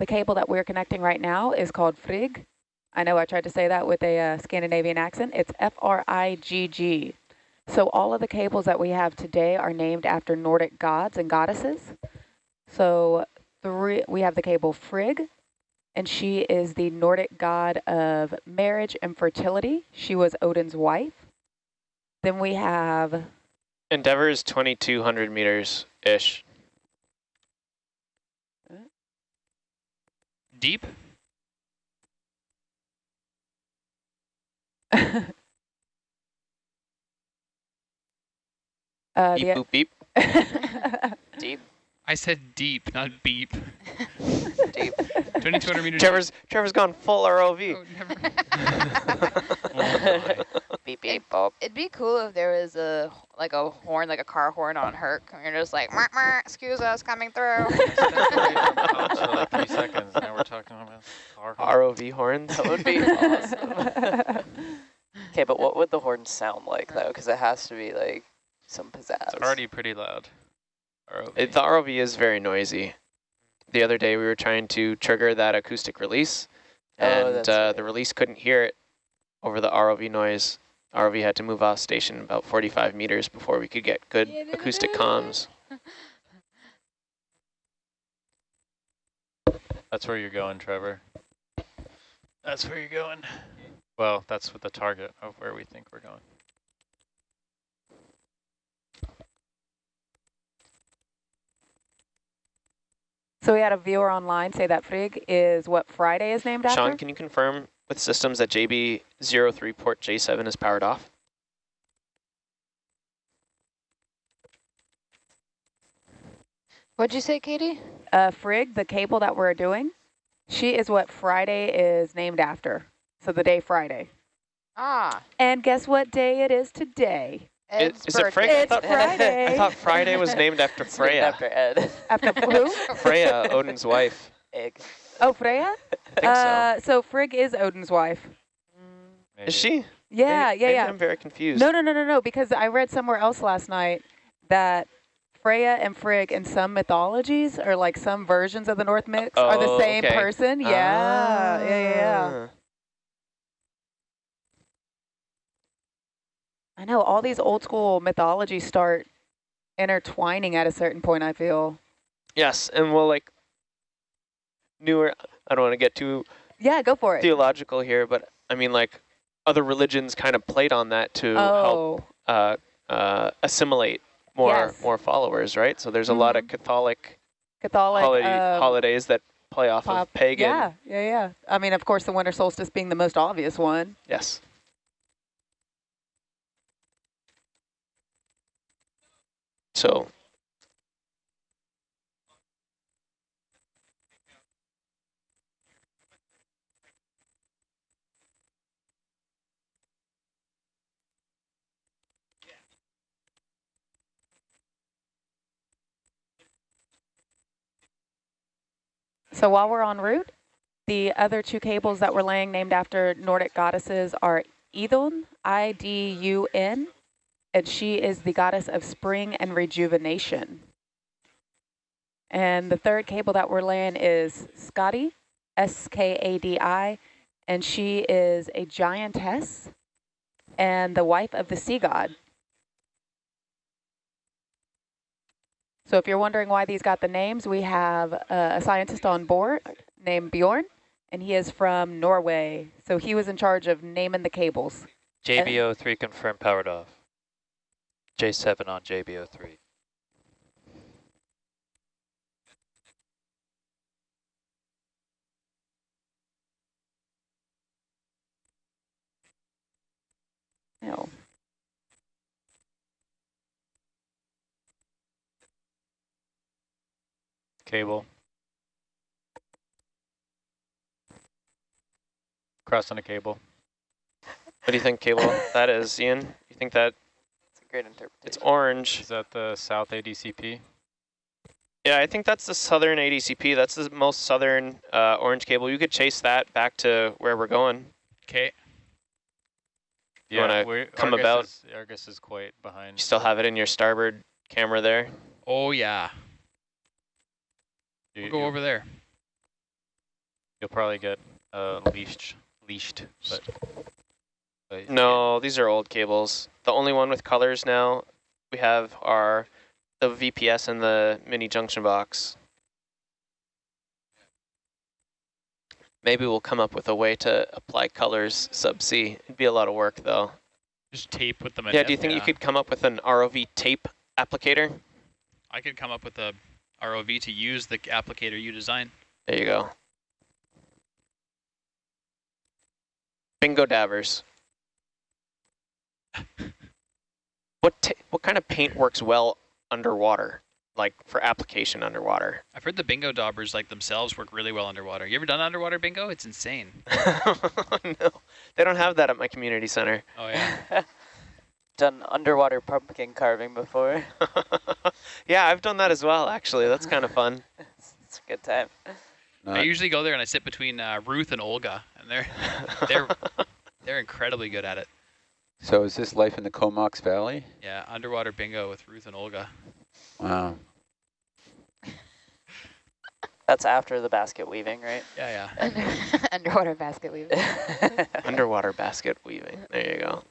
The cable that we're connecting right now is called Frigg. I know I tried to say that with a uh, Scandinavian accent. It's F-R-I-G-G. So all of the cables that we have today are named after Nordic gods and goddesses. So three, we have the cable Frigg, and she is the Nordic god of marriage and fertility. She was Odin's wife. Then we have... Endeavour is 2,200 meters-ish. Deep? uh, beep, the, boop, beep. Deep. I said deep, not beep. Deep. 2,200 meters. Trevor's, Trevor's gone full ROV. Oh, never. beep beep bop. It'd be cool if there was a like a horn, like a car horn on Herc. And you're just like, "Meh, meh, excuse us, coming through. for like three seconds. Now we're talking about our ROV horn. That would be awesome. Okay, but what would the horn sound like though? Because it has to be like some pizzazz. It's already pretty loud. ROV. It, the ROV is very noisy. The other day we were trying to trigger that acoustic release, Oh, and that's uh, right. the release couldn't hear it over the ROV noise. ROV had to move off station about 45 meters before we could get good acoustic comms. That's where you're going, Trevor. That's where you're going. Well, that's what the target of where we think we're going. So we had a viewer online say that Frigg is what Friday is named after? Sean, can you confirm with systems that JB03 port J7 is powered off? What'd you say, Katie? uh, Frigg, the cable that we're doing, she is what Friday is named after. So the day Friday. Ah, And guess what day it is today? It- Ed's is it Frigg? birthday. I thought, Friday. I thought Friday was named after It's named Freya. After Ed. After who? Freya, Odin's wife. Egg. Oh, Freya? I think Uh, so Frigg is Odin's wife. so. Is she? Yeah, Maybe- yeah, maybe yeah. I'm very confused. No, no, no, no, no, because I read somewhere else last night that Freya and Frigg in some mythologies or like some versions of the Norse myths are the Oh, same okay. person. Yeah, yeah, yeah, yeah. I know all these old school mythologies start intertwining at a certain point, I feel. Yes, and well, like newer. I don't want to get too Yeah, go for it. theological here, but I mean, like other religions kind of played on that to help oh, uh, uh, assimilate more Yes. more followers, right? So there's a lot of Catholic Catholic holiday, um, holidays that play off pop- of pagan. Yeah, yeah, yeah. I mean, of course, the winter solstice being the most obvious one. Yes. So So while we're en route, the other two cables that we're laying named after Nordic goddesses are Idun, I-D-U-N, and she is the goddess of spring and rejuvenation. And the third cable that we're laying is Skadi, S-K-A-D-I, and she is a giantess and the wife of the sea god. So if you're wondering why these got the names, we have uh, a scientist on board named Bjorn, and he is from Norway. So he was in charge of naming the cables. JBO3 confirmed powered off. J7 on JBO3. No. Cable. Crossing a cable. what do you think, cable? that is, Ian? You think that It's a great interpretation. it's orange? Is that the south ADCP? Yeah, I think that's the southern ADCP. That's the most southern uh, orange cable. You could chase that back to where we're going. Okay. You wanna we're- come Argus about? Is, Argus is quite behind. You still have it in your starboard camera there. Oh yeah. You, We'll go over there. You'll probably get uh, leashed, leashed, but, but No, these are old cables. The only one with colors now we have are the VPS and the mini junction box. Maybe we'll come up with a way to apply colors subsea. It'd be a lot of work though. Just tape with them. Yeah, do you think you could come up with an ROV tape applicator? I could come up with a ROV to use the applicator you design. There you go. Bingo dabbers. What ta- what kind of paint works well underwater? Like for application underwater? I've heard the bingo daubers like themselves work really well underwater. You ever done underwater bingo? It's insane. no, they don't have that at my community center. Oh yeah. Done underwater pumpkin carving before. yeah, I've done that as well, actually. That's kind of fun. it's, it's a good time. I usually go there and I sit between uh, Ruth and Olga, and they're they're they're incredibly good at it. So is this life in the Comox Valley? Yeah, underwater bingo with Ruth and Olga. Wow. That's after the basket weaving, right? Yeah, yeah. Under, underwater basket weaving. Underwater basket weaving. There you go.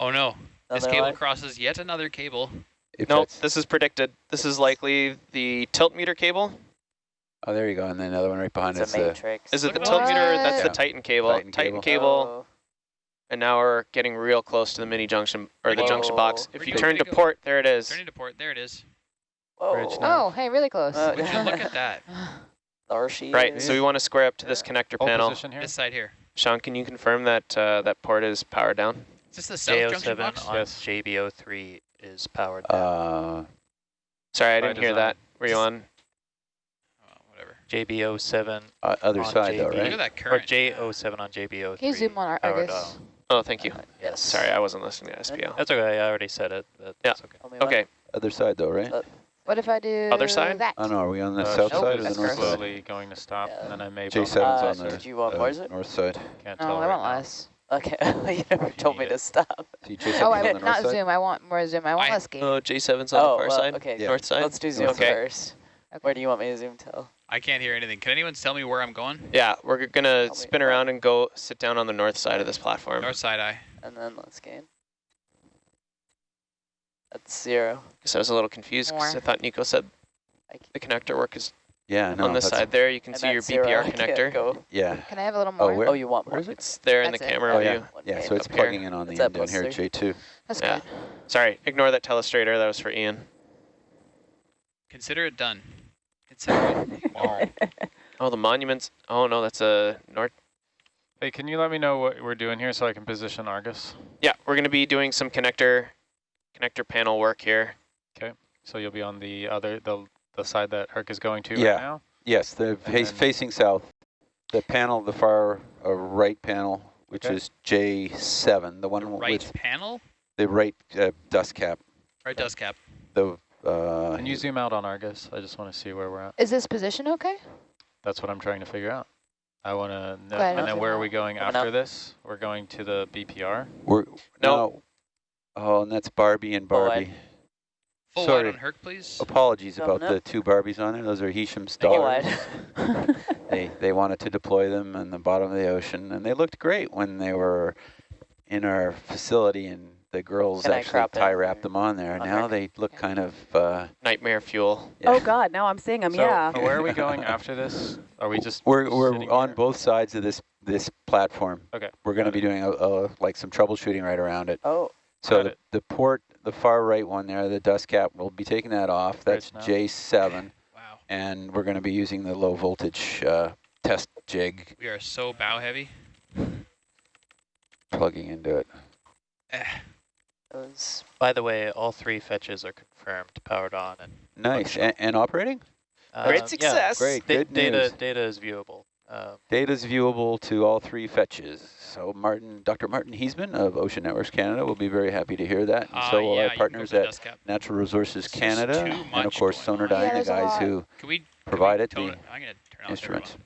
Oh no, this cable one? crosses yet another cable. If Nope, this is predicted. This is likely the tilt meter cable. Oh, there you go. And then another one right behind It's us. a uh, matrix. Is it the Look tilt meter? these- That's the Titan cable. Titan Titan cable. cable. Oh, And now we're getting real close to the mini junction or the junction box. If you you- turn to port, there it is. Turning to port. There it is. whoa. Oh, hey, really close. Uh, Would you look at that? There she Right, so we want to square up to this connector Hold panel. here. This side here. Sean, can you confirm that uh, that port is powered down? Is this the south junction JO7 box? on Yes. JBO3 is powered down. uh, Sorry, I didn't hear that. Were you on? Oh, whatever. JBO7 uh, other On side though, JB. Look right? at that or current. J07 on JBO3. Can you zoom on our powered Argus? Down. Oh, thank you. Yes. Sorry, I wasn't listening to SPO. That's okay. I already said it. But Yeah. That's okay. Okay, Other side though, right? Uh, What if I do Other side? that? Oh no, are we on the Uh, south nope, side or the north gross. side? slowly going to stop, Yeah. and then I may J7's bump. Uh, on the did you want uh, more, is it? north side. Can't No, tell I right want now. less. Okay, you never told me to stop. So Oh, I on the north not side? zoom. I want more zoom. I want I- less gain. Oh, J7's on oh, the far well, side. okay. Yeah. North side. Let's do zoom Okay. first. Where do you want me to zoom till? I can't hear anything. Can anyone tell me where I'm going? Yeah, we're gonna me. spin around and go sit down on the north side of this platform. North side eye. And then let's gain. That's zero. Because I was a little confused because I thought Nico said the connector work is Yeah, no, on this that's- side there. You can see your that's zero. BPR connector. Go. Yeah. Can I have a little Oh, more? where? Oh, you want more? Where is it? It's there in the it. camera Oh view. yeah, One yeah. So it's Up here. plugging in on the end at down here at J2. That's Yeah. good. Sorry, ignore that telestrator. That was for Ian. Consider it done. Consider it. Wow. Oh, the monuments. Oh no, that's a north. Hey, can you let me know what we're doing here so I can position Argus? Yeah, we're gonna be doing some connector, connector panel work here. Okay, so you'll be on the other, the, the side that Herc is going to Yeah. right now? Yes, the face, facing south. The panel, the far uh, right panel, which Okay. is J7, the one The with right panel? the right uh, dust cap. Right dust cap. The uh, Can you zoom out on Argus? I just want to see where we're at. Is this position okay? That's what I'm trying to figure out. I want to know. ahead, And then where are we going Coming after up. this? We're going to the BPR? we're No. no. Oh, and that's Barbie and Barbie. Full Sorry. wide on Herc, please. Apologies Coming about up. the two Barbies on there. Those are Hisham's Full daughters. wide. they they wanted to deploy them in the bottom of the ocean, and they looked great when they were in our facility, and the girls Can actually tie wrapped or them on there. on Now Herc? they look Yeah. kind of uh, Nightmare fuel. yeah. Oh God, now I'm seeing them. So yeah. where are we going after this? Are we just We're we're on here? both sides of this this platform. Okay, We're going to be doing a, a like some troubleshooting right around it. oh, So the, it. the port, the far right one there, the dust cap, we'll be taking that off. That's Bridge now. J7, Wow. and we're going to be using the low voltage uh, test jig We are so bow heavy. plugging into it. Eh. It was By the way, all three fetches are confirmed, powered on, and Nice. And, and operating? uh, Great yeah, success. Great. da- Good data news. data is viewable. Um, is viewable to all three fetches. So Martin, Dr. Martin Heesemann of Ocean Networks Canada will be very happy to hear that. And Ah, so will yeah, our you can go partners at. Natural Resources This Canada, and of course. Sonardyne, Yeah, the guys who Can we can we provided the it? I'm gonna turn off instruments.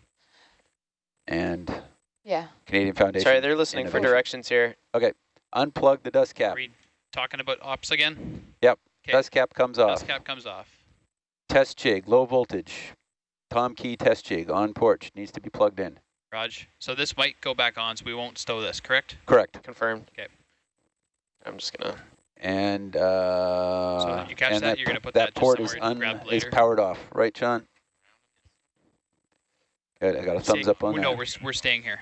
and Yeah. Canadian Foundation. Sorry, they're listening for directions here. Okay, unplug the dust cap. we talking about ops again? Yep. 'Kay, Dust cap comes off. Dust cap comes off. Test jig, low voltage. Tom key test jig on porch needs to be plugged in. Raj. So this might go back on, so we won't stow this, correct? Correct. Confirmed. Okay. I'm just gonna. And uh, you catch and that, you're gonna put that that port is somewhere to un grab is powered off, right, John? Good. I got a thumbs Staying- up on No, that. we're, we're staying here.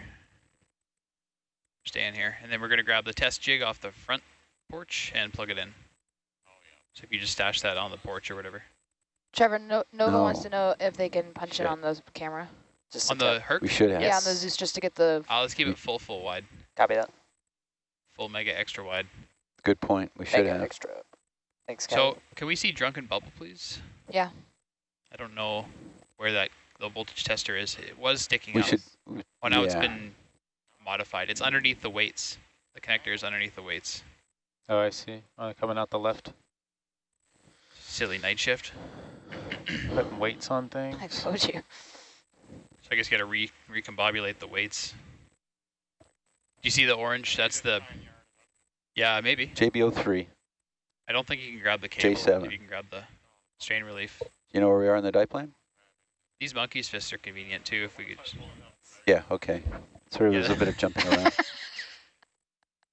Staying here. And then we're going to grab the test jig off the front porch and plug it in. So if you just stash that on the porch or whatever. Trevor, no, Nova wants to know if they can punch Shit. it on the camera. just On the tip. Herc? We should have. Yeah, on the Zeus just to get the. Uh, let's keep it full, full wide. Copy that. Full mega extra wide. Good point. We should Thank you, have. extra. Thanks, guys. So can we see drunken bubble, please? Yeah. I don't know where that low voltage tester is. It was sticking We out. should. we- well, now it's yeah. been modified. It's underneath the weights. The connector is underneath the weights. Oh, I see. Uh, coming out the left. Silly night shift. Putting weights on things. I told you. So I guess you got to re recombobulate the weights. Do you see the orange? That's the. Yeah, maybe. JBO3. I don't think you can grab the cable. J7. Maybe you can grab the strain relief. You know where we are in the diplane? These monkeys fists are convenient too. If we could. Just, Yeah. Okay. Sorry, Yeah. there's a bit of jumping around.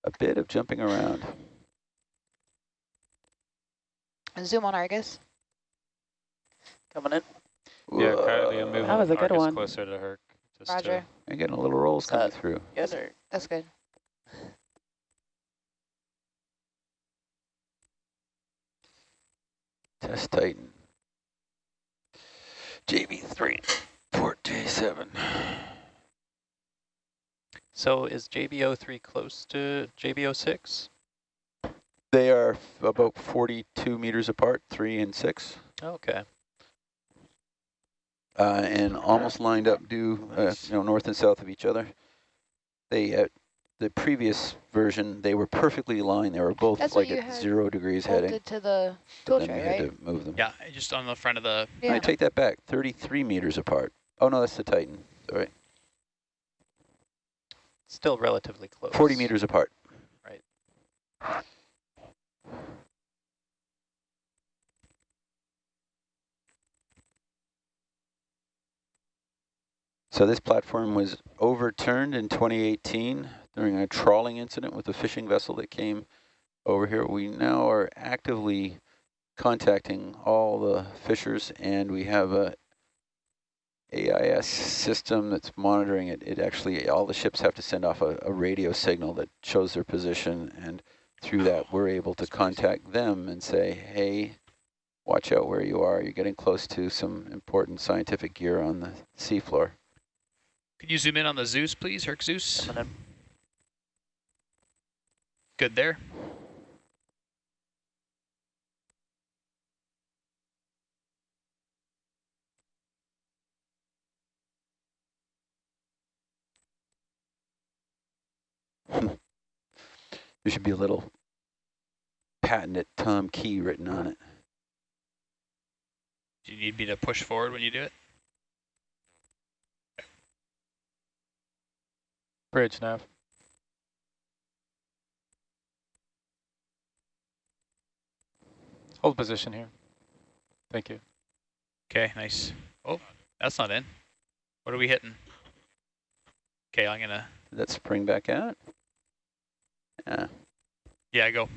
a bit of jumping around. Zoom on Argus. Coming in. Yeah, currently I'm moving That was a good Argus one. closer to Herc. Just Roger. I'm getting a little rolls Is coming that- through. Yes, sir. That's good. Test Titan. JB3. Port J7. so is JBO3 close to JBO6? They are about 42 meters apart, three and six, Okay. uh, and almost lined up due, uh, you know, north and south of each other. They, uh, the previous version, they were perfectly aligned. They were both That's like at zero degrees heading. Bolted to the but tool then we tray, had to move them. yeah, just on the front of the. I Yeah. take that back. 33 meters apart. Oh no, that's the Titan. All right, Still relatively close. 40 meters apart. Right. So this platform was overturned in 2018 during a trawling incident with a fishing vessel that came over here. We now are actively contacting all the fishers and we have a AIS system that's monitoring it. It actually, all the ships have to send off a, a radio signal that shows their position and through that we're able to contact them and say, hey, watch out where you are. You're getting close to some important scientific gear on the seafloor. Could you zoom in on the Zeus, please, Herc Zeus? Good there. there should be a little patented Tom Key written on it. Do you need me to push forward when you do it? Bridge nav. Hold position here. Thank you. Okay, nice. Oh, that's not in. What are we hitting? Okay, I'm gonna, Did that spring back out? Yeah. yeah, go.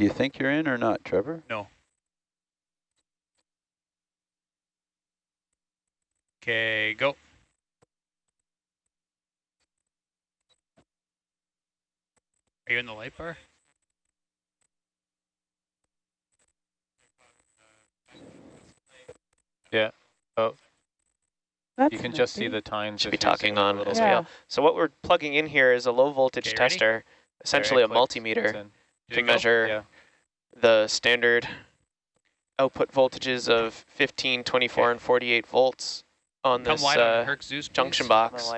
Do you think you're in or not, Trevor? No. Okay, go. Are you in the light bar? Yeah. Oh. That's you can just see the times. Should be talking in a little bit. Yeah. well. So what we're plugging in here is a low voltage Okay, ready? tester, essentially a Very clicked. It's multimeter in. Did to measure Yeah. the standard output voltages of 15, 24, Okay. and 48 volts on Come this wide on uh, Herc Zeus, junction please. box.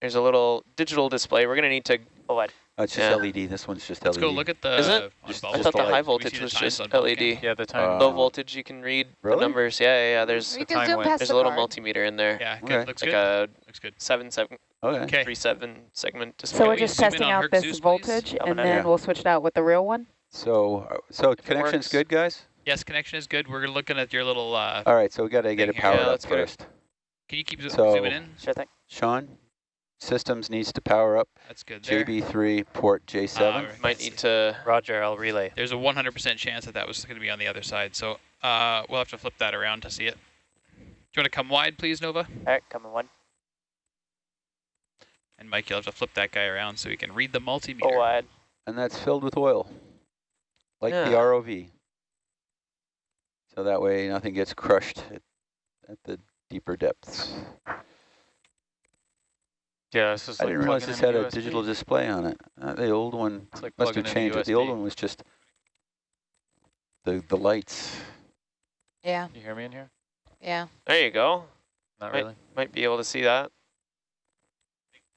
There's a little digital display. We're going to need to, Go wide. Oh, it's just Yeah. LED. This one's just Let's LED. go look at the Is it? Just- I thought the light. high voltage was just LED. Cam? Yeah, the time. Uh, Low voltage, you can read Really? the numbers. Yeah, yeah, yeah. There's, You the can time zoom past there's the a little card. multimeter in there. Yeah, good. Okay. Looks Like good. a Looks good. seven, seven, Okay. Okay. three, seven segment display. So we're just testing out Herc this Zeus, voltage Coming and then Yeah. we'll switch it out with the real one. So, uh, so it connection's good, guys? Yes, connection is good. We're looking at your little, uh, All right, so we got to get Thing it here. powered up let's get it. first. can you keep zooming in? Sure thing. Sean, systems needs to power up. That's good there. JB3 port J7. Uh. Might need to, Roger, I'll relay. There's a 100% chance that that was going to be on the other side, so uh, we'll have to flip that around to see it. Do you want to come wide, please, Nova? All right, coming wide. And Mike, you'll have to flip that guy around so he can read the Go multimeter. wide. and that's filled with oil, like the ROV. So that way nothing gets crushed at, at the deeper depths. Yeah, this is I like didn't realize this had a a USB. digital display on it. Uh, the old one It's like must have changed it. The old one was just the the lights. Yeah, You hear me in here? yeah. there you go. Not Right. really. Might be able to see that.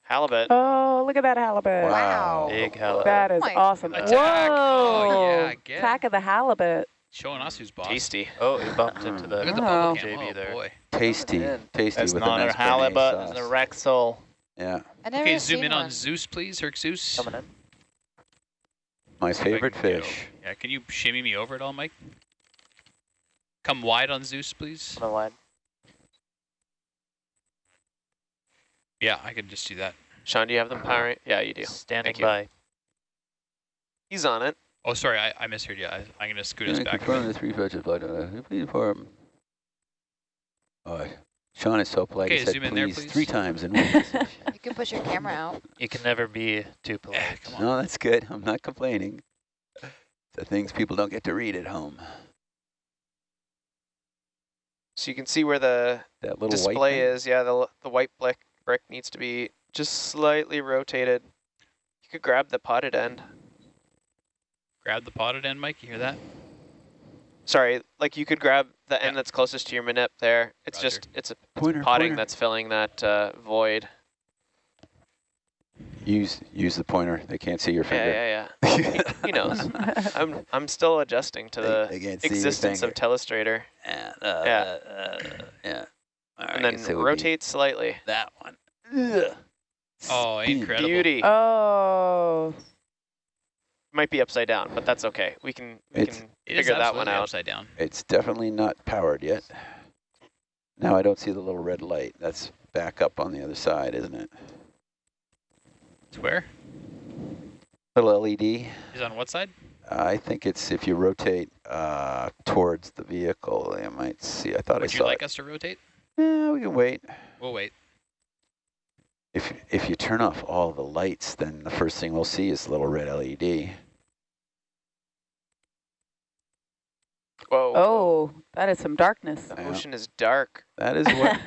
Halibut. Oh, look at that halibut. Wow. Big halibut. That is my awesome. Attack. Whoa! Oh, yeah, again. Attack of the halibut. Showing us who's boss. Tasty. Oh, he bumped into the Look at the Oh. bubble cam. JB Oh, there. boy. Tasty, tasty That's with a not nice a halibut, béarnaise it's a. Rex sole. Yeah, Okay, zoom seen in on. Zeus, please. Herc Zeus. Coming in. my favorite can get fish. over- Yeah, can you shimmy me over it all, Mike? Come wide on Zeus, please. Coming wide. Yeah, I could just do that. Sean, do you have them powering? Yeah, you do. Standing Thank you. by. He's on it. Oh, sorry, I, I misheard you. I, I'm going to scoot us Can I back. a confirm the three fetches flight? Uh, please inform. Oh, Sean is so polite. Okay, he said zoom in there, please, please. three times in one message. You can push your camera out. You can never be too Eh, polite. come on. No, that's good. I'm not complaining. The things people don't get to read at home. So you can see where the That little display thing. is. Yeah, the, the white brick, brick needs to be just slightly rotated. You could grab the potted end. Grab the potted end, Mike. You hear that? Sorry, like you could grab the Yeah. end that's closest to your manip there. It's Roger. just, it's a Pointer, potting pointer. that's filling that uh, void. Use use the pointer. They can't see your finger. yeah, yeah. yeah. He knows. I'm, I'm still adjusting to They- the they can't see your existence of finger. Telestrator. Yeah. uh, Yeah. uh, uh, yeah. All right, and then guess it would be rotate slightly. that one. Ugh. Oh, Spin. incredible. Beauty. Oh, Might be upside down, but that's okay. We can, we It's- can figure that one absolutely out. upside down. It's definitely not powered yet. Now I don't see the little red light. That's back up on the other side, isn't it? It's where? Little LED. Is on what side? I think it's if you rotate uh, towards the vehicle, you might see. I thought Would I you saw like it. us to rotate? Yeah, we can wait. We'll wait. If if you turn off all the lights, then the first thing we'll see is the little red LED. Whoa. oh, that is some darkness. The Yeah. ocean is dark. That is what